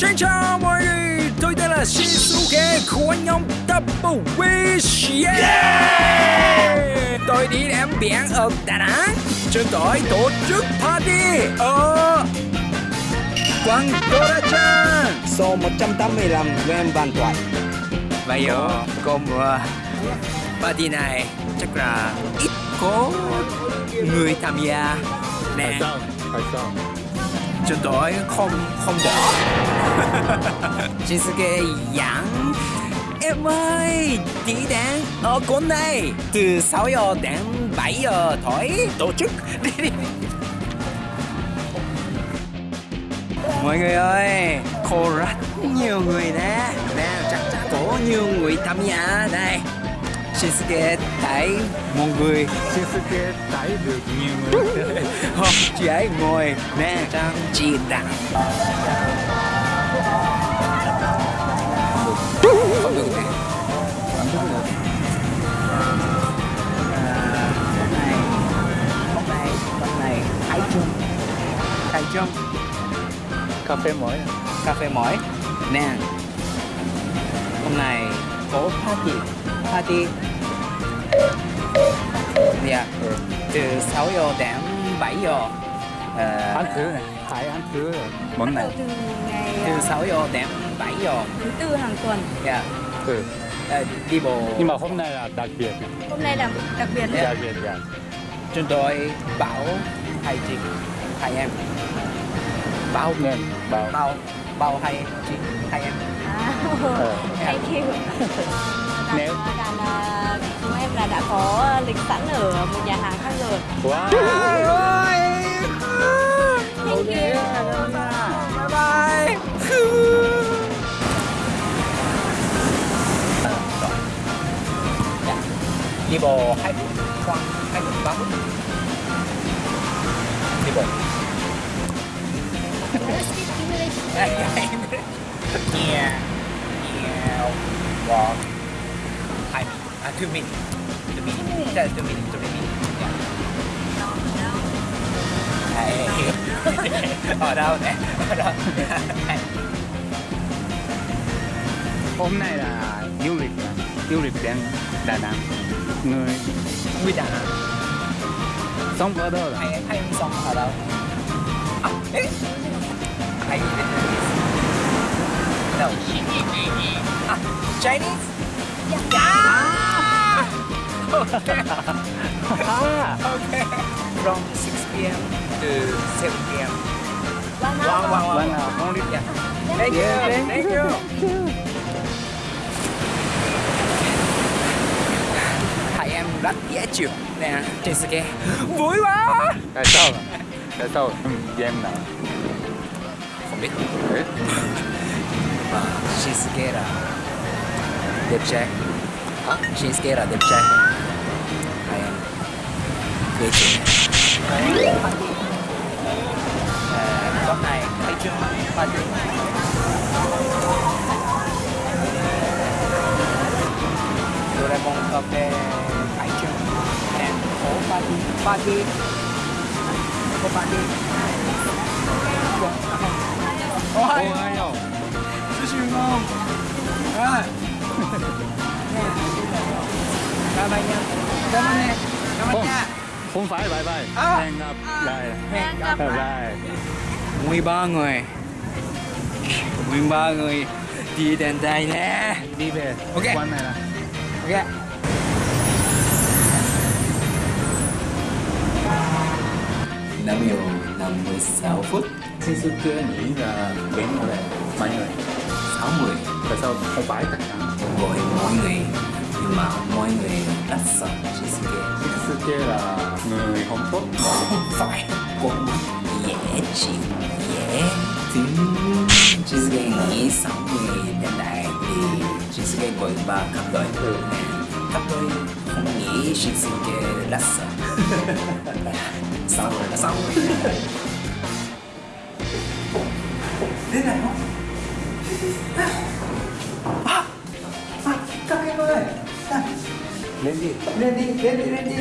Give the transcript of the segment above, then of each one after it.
Xin chào mọi người, tôi tên là Shinsuke của nhóm Double Wish. Yeah! Tôi đi đến biển ở Đà Nẵng. Chúng tôi tổ chức party ở quán Dorachan Số 185 Nguyễn Văn Thoại giờ có mùa party này chắc là ít có người tham gia nè. Sao? Tại sao? chúng tôi không không bỏ Shinsuke dẫn em ơi đi đến ở quán này. Từ 6 giờ đến 7 giờ tối tổ chức. Đi đi. Mọi người ơi có rất nhiều người nè. Nè, chắc chắn có nhiều người tham gia. Đây. Shinsuke thấy một người. Shinsuke thấy được nhiều người không chị ấy ngồi nè. Trang trí đẳng không được nè. Hôm nay hôm nay khai trương Cà phê mới à? cà phê mỏi. Nè. Hôm nay có party. Party dạ. Từ 6 giờ đến 7 giờ. Ờ, Ăn thử này, hãy ăn thử món này. Từ ngày từ à, 6 giờ đến 7 giờ. thứ tư hàng tuần. Dạ. Thử Ờ, đi bộ. Nhưng mà hôm nay là đặc biệt. Hôm nay là đặc biệt Dạ. Đặc biệt dạ. Chúng tôi bảo hai chị hai em. Bao nên bao bao bao hai chị hai em. À, Ờ. thank you. À, Nếu- lịch sẵn ở một nhà hàng khác rồi. Wow. Thank you. bye bye. Đi bộ hai phút khoảng hai phút ba phút. Đi bộ. Yeah yeah walk hai minutes à two minutes two minutes yeah, two minutes two minutes yeah. Hey. ở đâu nè? Ở đâu? Hôm nay là du lịch? Du lịch đến Đà Nẵng. Người người Đà Nẵng. Sống ở đâu hay hay ông sống ở đâu? À, đâu? À, Chinese? Yeah. Okay. À, okay from 6 p.m. to 7 p.m. One Wow, hour. wow, wow. Vâng ạ, con đi Yeah. Thank you, Yeah, thank you. Hai em rất dễ chịu nè, Shinsuke vui quá. Tại sao? Tại sao? Ừ, em nào Không biết Đấy. mà Shinsuke là đẹp trai. Hả? Shinsuke là đẹp trai. Hai em dễ chịu. À, con này thấy chưa? Party. Doraemon cà phê khai trương and phố party party có party Ôi, Ô, ai đâu? Chú Sư ngon Rồi Bye bye nha Cảm ơn em Cảm ơn nha không phải bye bye. À. Hẹn gặp lại. Hẹn gặp Bye bye 13 người. 13 người đi đến đây nè Đi về. Ok. Quán này là Ok. Năm giờ 56 phút. Shinsuke nghĩ là đến ở đây Mấy người 60 Tại sao không phải tất cả? Gọi mọi người Nhưng mà mọi người sợ. Shinsuke Shinsuke là người không tốt. Không phải. Con dễ chịu dễ. Thương Shinsuke nghĩ sáu người đến đây thì gọi ba cấp đội Ừ. cấp đội không nghĩ Shinsuke rất sợ. Sáu người sáu người thế này không? À, à, các em ơi. À, Lên đi. Lên đi lên đi lên đi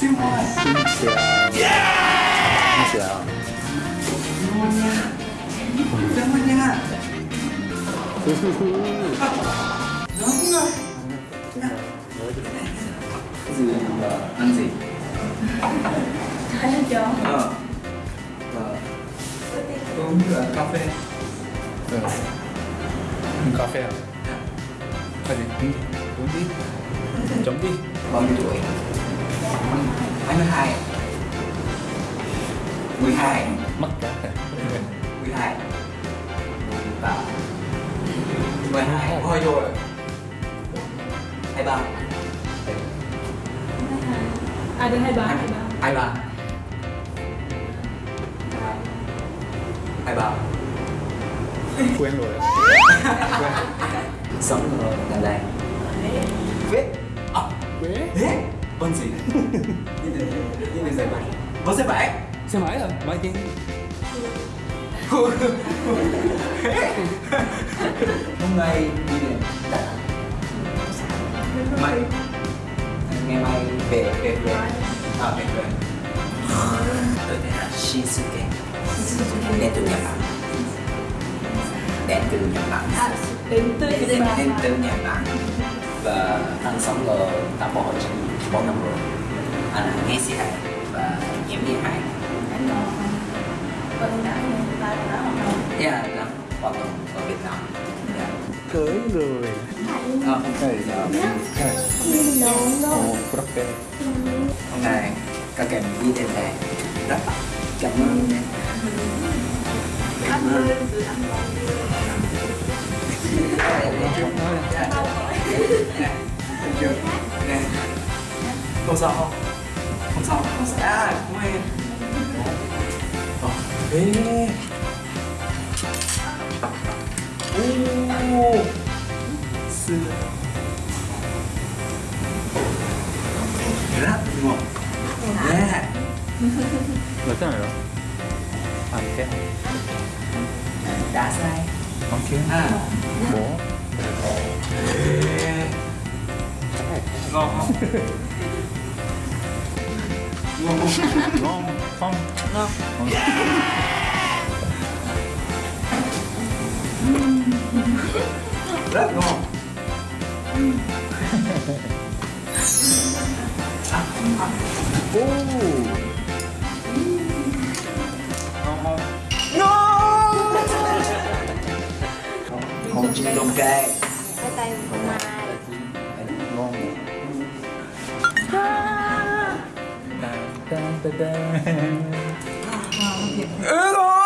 xin chào xin chào yeah xin chào ngon nha rất ngon nha ngon rồi gì mà ăn gì ăn chó ờ uống cà phê ừ. cà phê à? Phải gì? Uống đi Chấm đi Bao nhiêu tuổi? Hai mươi hai. mười hai. Mắc cả. mười hai. Và mười hai. Hơi rồi. Hai ba. À được hai ba hai ba. Hai ba. Hai ba. Quen rồi. sống ở gần đây. Vết à, Quế. Vết Vân gì Đi đến Đi đến giày bảy Vân giày bảy Xe máy à? Máy tiên. Hôm nay đi đến Mai Ngày mai về về về. À về về. Tôi tên là Shinsuke. Đến từ Nhật Bản. Đến từ Nhật Bản. Đến từ Đến đến từ Nhật Bản. Và anh sống ở thành phố Hồ Chí Minh bốn năm người anh nghe sĩ hạnh và em với hải. Anh còn vâng đã và đã hoạt động dạ đã hoạt động ở việt nam yeah. cưới người. Không thầy là một rất đẹp hôm nay các em đi đến đây rất cảm ơn. Cảm ơn. sự ăn ngon chưa không sao không? Không sao không sẽ không em ê ô. Sư. Rất ngon nè người thế này đâu à cái đã sai. Con kia. À. Bố. Ngon không? ngon không ngon không ngon rất ngon ô ngon không ngon không chịu đồng cay 따단. 으아!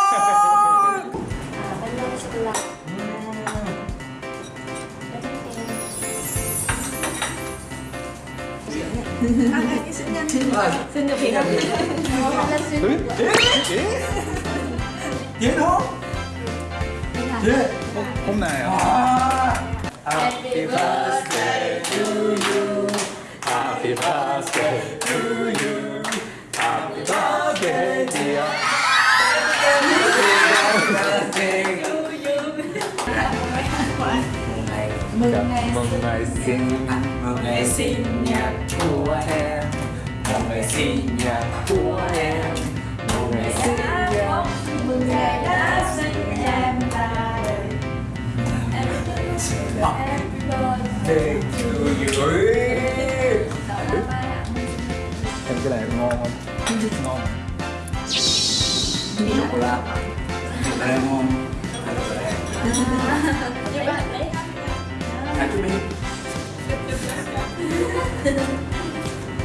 하나님 신년입니다. 신년입니다. 예? 예? 예? 예? 봄나요. 아! Happy birthday. Mừng ngày Chúc mừng ngày sinh. Mừng ngày sinh nhật của em. Mừng ngày sinh nhật của em. Mừng ngày sinh nhật Mừng ngày đã sinh em đời. Happy birthday to you Em cái này ngon không? Ngon. cô la Doraemon hay là Doraemon À chú biết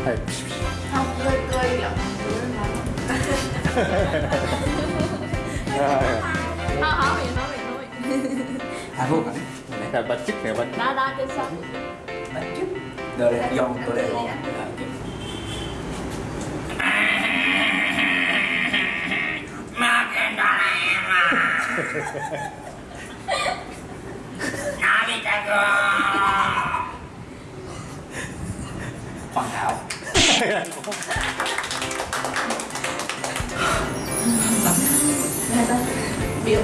Hay. Không, cười cười giọng Thôi hỏi vậy nói vậy thôi. Phút rồi Này bánh chích này bánh. Đó đó trên sông đánh chút Doraemon Doraemon Hoàn Biểu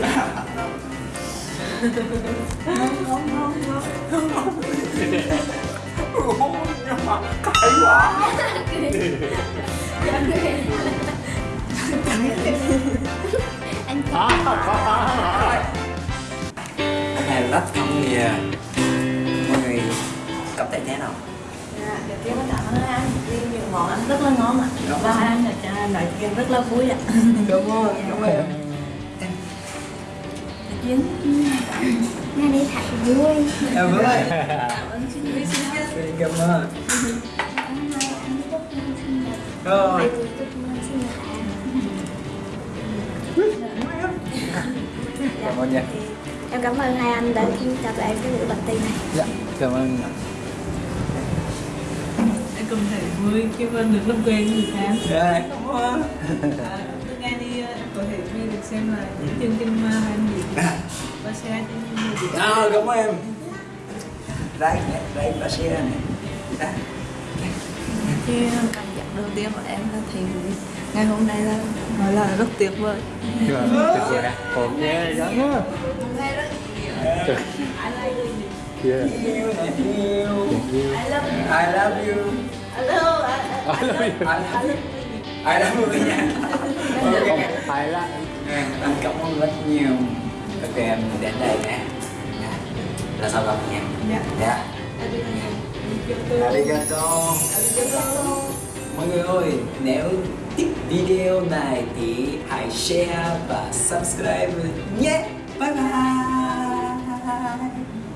nhưng mà cay quá Anh Anh này rất không nhiều mọi người cảm thấy thế nào? Dạ, đầu tiên có cảm ơn anh. Vì những món ăn rất là ngon ạ. Và anh đã cho nói chuyện rất là vui ạ. Đúng rồi đúng rồi chuyến nghe đi thật vui. Em vui. Cảm ơn. Xin cảm rồi. Cảm ơn nha. Em cảm ơn hai anh đã cho tụi em cái buổi bật tin này. Dạ cảm ơn. Em cũng thấy vui khi mà được làm quen người xem rồi cảm ơn xem lại những chương trình và share trên nhiều địa à, cảm ơn em. Đây đây và share này. Đây. Cái cảm giác đầu tiên của em là thấy ngày hôm nay là nói là rất tuyệt vời. Tuyệt vời. Ồ nghe quá Trời. Yeah. yêu này yêu yêu I love you. Hello I love you. I love you. I love you. Nha ok Hay lắm À, anh cảm ơn rất nhiều. Ok em đến đây nè là sau gặp nha? Dạ. dạ. Arigato mọi người ơi nếu thích video này thì hãy share và subscribe nhé. Bye bye